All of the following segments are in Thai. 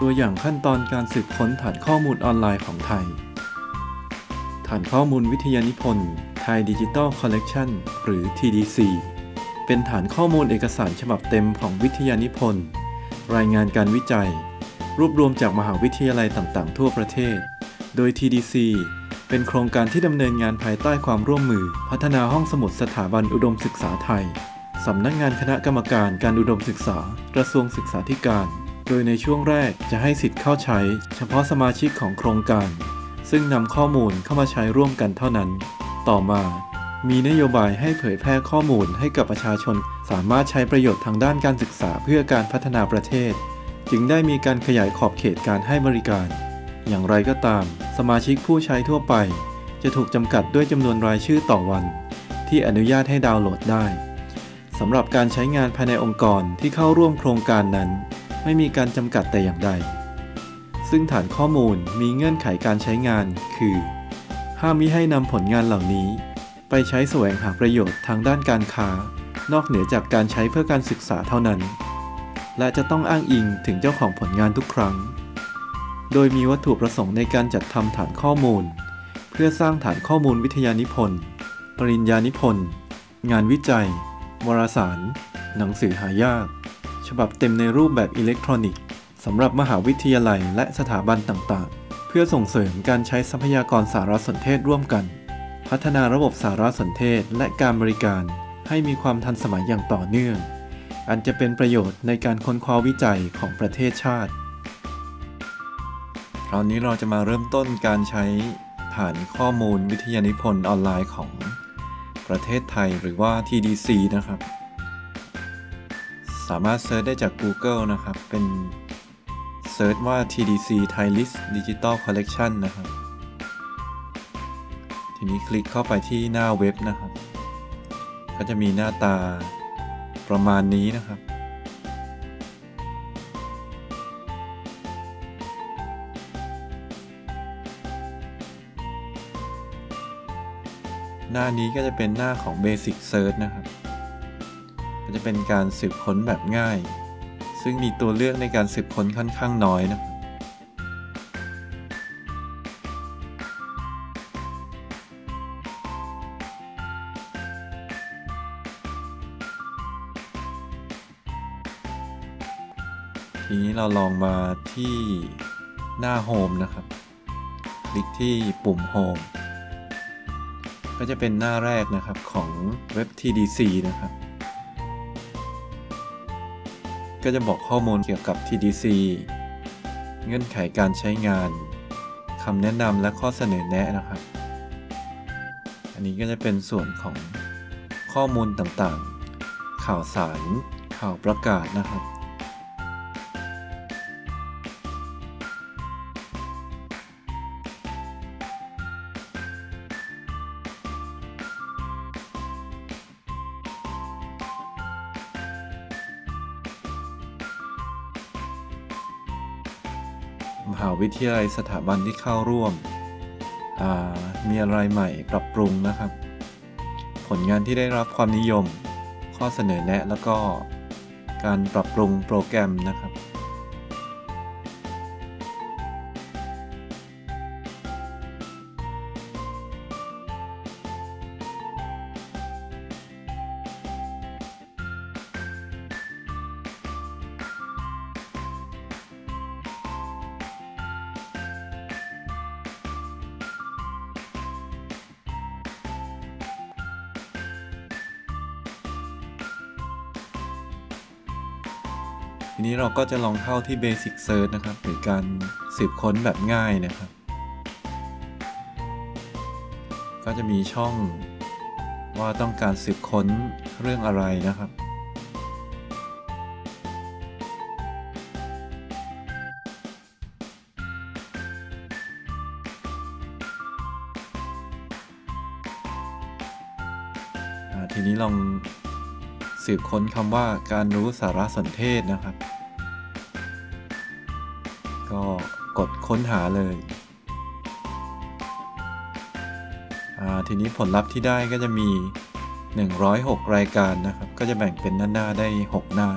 ตัวอย่างขั้นตอนการสืบค้นฐานข้อมูลออนไลน์ของไทย ฐานข้อมูลวิทยานิพนธ์ Thai Digital Collection หรือ TDC เป็นฐานข้อมูลเอกสารฉบับเต็มของวิทยานิพนธ์ รายงานการวิจัย รวบรวมจากมหาวิทยาลัยต่างๆ ทั่วประเทศ โดย TDC เป็นโครงการที่ดำเนินงานภายใต้ความร่วมมือ พัฒนาห้องสมุดสถาบันอุดมศึกษาไทย สำนักงานคณะกรรมการการอุดมศึกษา กระทรวงศึกษาธิการ โดยในช่วงแรกจะให้สิทธิ์เข้าใช้ เฉพาะสมาชิกของโครงการ ซึ่งนำข้อมูลเข้ามาใช้ร่วมกันเท่านั้น ต่อมา มีนโยบายให้เผยแพร่ข้อมูลให้กับประชาชน สามารถใช้ประโยชน์ทางด้านการศึกษาเพื่อการพัฒนาประเทศ จึงได้มีการขยายขอบเขตการให้บริการ อย่างไรก็ตาม สมาชิกผู้ใช้ทั่วไป จะถูกจำกัดด้วยจำนวนรายชื่อต่อวัน ที่อนุญาตให้ดาวน์โหลดได้สำหรับการใช้งานภายในองค์กรที่เข้าร่วมโครงการนั้น ไม่มีการจำกัดแต่อย่างใด ซึ่งฐานข้อมูลมีเงื่อนไขการใช้งาน คือ ห้ามมิให้นำผลงานเหล่านี้ ไปใช้แสวงหาประโยชน์ทางด้านการค้า นอกเหนือจากการใช้เพื่อการศึกษาเท่านั้น และจะต้องอ้างอิงถึงเจ้าของผลงานทุกครั้ง โดยมีวัตถุประสงค์ในการจัดทำฐานข้อมูล เพื่อสร้างฐานข้อมูลวิทยานิพนธ์ ปริญญานิพนธ์ งานวิจัย วารสาร หนังสือหายาก ฉบับเต็มในรูปแบบอิเล็กทรอนิกส์สำหรับมหาวิทยาลัยและสถาบันต่างๆ เพื่อส่งเสริมการใช้ทรัพยากรสารสนเทศร่วมกัน พัฒนาระบบสารสนเทศและการบริการให้มีความทันสมัยอย่างต่อเนื่อง อันจะเป็นประโยชน์ในการค้นคว้าวิจัยของประเทศชาติ คราวนี้เราจะมาเริ่มต้นการใช้ฐานข้อมูลวิทยานิพนธ์ออนไลน์ของประเทศไทยหรือว่า TDC นะครับ สามารถ search ได้จาก Google นะครับ เป็น search ว่า TDC Thai LIS Digital Collection นะครับ ทีนี้คลิกเข้าไปที่หน้าเว็บนะครับ ก็จะมีหน้าตาประมาณนี้นะครับ หน้านี้ก็จะเป็นหน้าของ Basic Search นะครับ ก็จะเป็นการสืบค้นแบบง่าย ซึ่งมีตัวเลือกในการสืบค้นค่อนข้างน้อยนะครับทีนี้เราลองมาที่หน้า Home นะครับ คลิกที่ปุ่ม Home ก็จะเป็นหน้าแรกนะครับของเว็บ TDC นะครับ ก็จะบอกข้อมูลเกี่ยวกับ TDC เงื่อนไขการใช้งานคำแนะนำและข้อเสนอแนะนะครับ อันนี้ก็จะเป็นส่วนของข้อมูลต่างๆ ข่าวสาร ข่าวประกาศนะครับ มหาวิทยาลัยสถาบันที่เข้าร่วม มีอะไรใหม่ปรับปรุงนะครับ ผลงานที่ได้รับความนิยม ข้อเสนอแนะแล้วก็การปรับปรุงโปรแกรมนะครับ ทีนี้เราก็จะลองเข้าที่ Basic Search นะครับหรือการสืบค้นแบบง่ายนะครับ ก็จะมีช่องว่าต้องการสืบค้นเรื่องอะไรนะครับทีนี้ลอง สืบค้นคำว่าการรู้สารสนเทศนะครับ ก็กดค้นหาเลยทีนี้ผลลัพธ์ที่ได้ก็จะมี 106 รายการนะครับ ก็จะแบ่งเป็นหน้าๆได้ 6 หน้า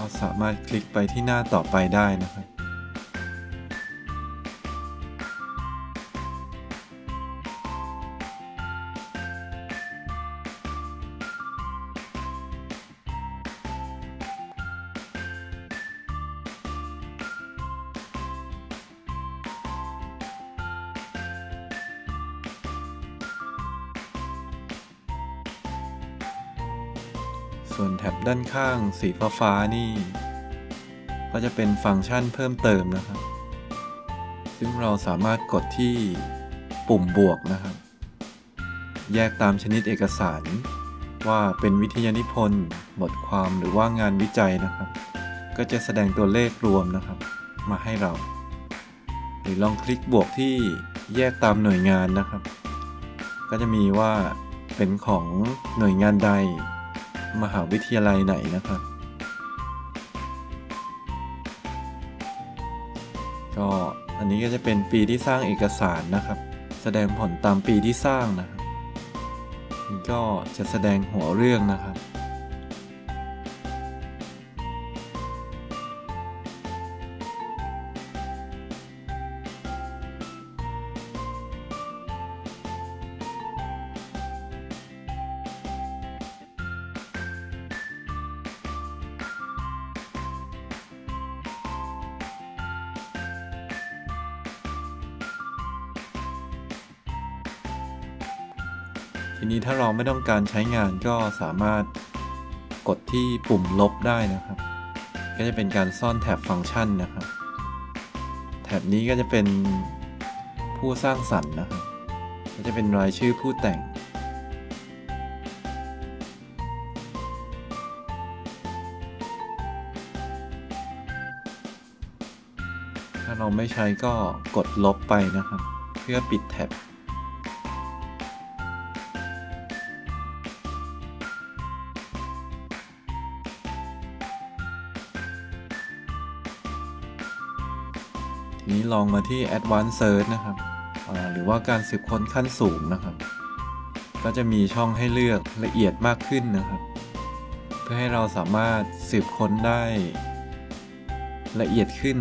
ราสามารถคลิกไปที่หน้าต่อไปได้นะครับ ส่วนแท็บด้านข้างสีฟ้าฟาๆนี่ ก็จะเป็นฟังก์ชันเพิ่มเติมนะครับ ซึ่งเราสามารถกดที่ปุ่มบวกนะครับ แยกตามชนิดเอกสารว่าเป็นวิทยานิพนธ์บทความหรือว่างานวิจัยนะครับ ก็จะแสดงตัวเลขรวมนะครับ มาให้เรา หรือลองคลิกบวกที่แยกตามหน่วยงานนะครับ ก็จะมีว่าเป็นของหน่วยงานใด มหาวิทยาลัยไหนนะครับ ก็อันนี้ก็จะเป็นปีที่สร้างเอกสารนะครับ แสดงผลตามปีที่สร้างนะครับก็จะแสดงหัวเรื่องนะครับ ทีนี้ถ้าเราไม่ต้องการใช้งานก็สามารถกดที่ปุ่มลบได้นะครับ ก็จะเป็นการซ่อนแท็บฟังก์ชันนะครับ แท็บนี้ก็จะเป็นผู้สร้างสรรค์นะครับก็จะเป็นรายชื่อผู้แต่ง ถ้าเราไม่ใช้ก็กดลบไปนะครับ เพื่อปิดแท็บ นี้ลองมาที่ Advanced Search นะครับ หรือว่าการสืบค้นขั้นสูงนะครับ ก็จะมีช่องให้เลือกละเอียดมากขึ้นนะครับ เพื่อให้เราสามารถสืบค้นได้ละเอียดขึ้น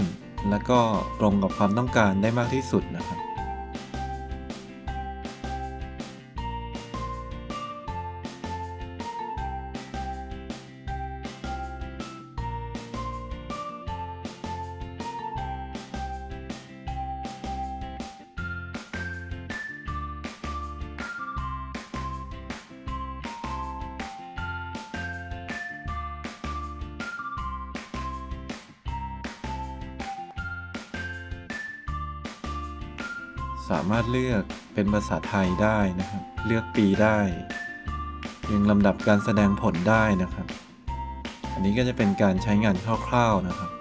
และก็ตรงกับความต้องการได้มากที่สุดนะครับ สามารถเลือกเป็นภาษาไทยได้นะครับ เลือกปีได้เรียงลำดับการแสดงผลได้นะครับ อันนี้ก็จะเป็นการใช้งานคร่าวๆนะครับ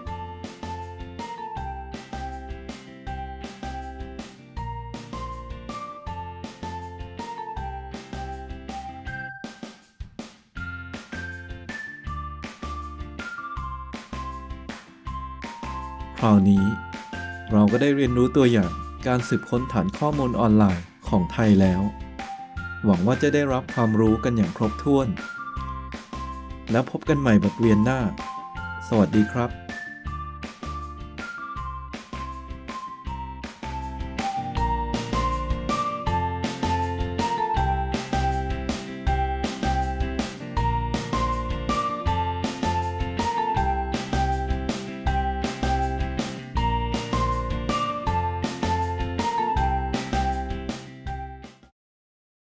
คราวนี้เราก็ได้เรียนรู้ตัวอย่าง การสืบค้นฐานข้อมูลออนไลน์ของไทยแล้ว หวังว่าจะได้รับความรู้กันอย่างครบถ้วน แล้วพบกันใหม่บทเรียนหน้า สวัสดีครับ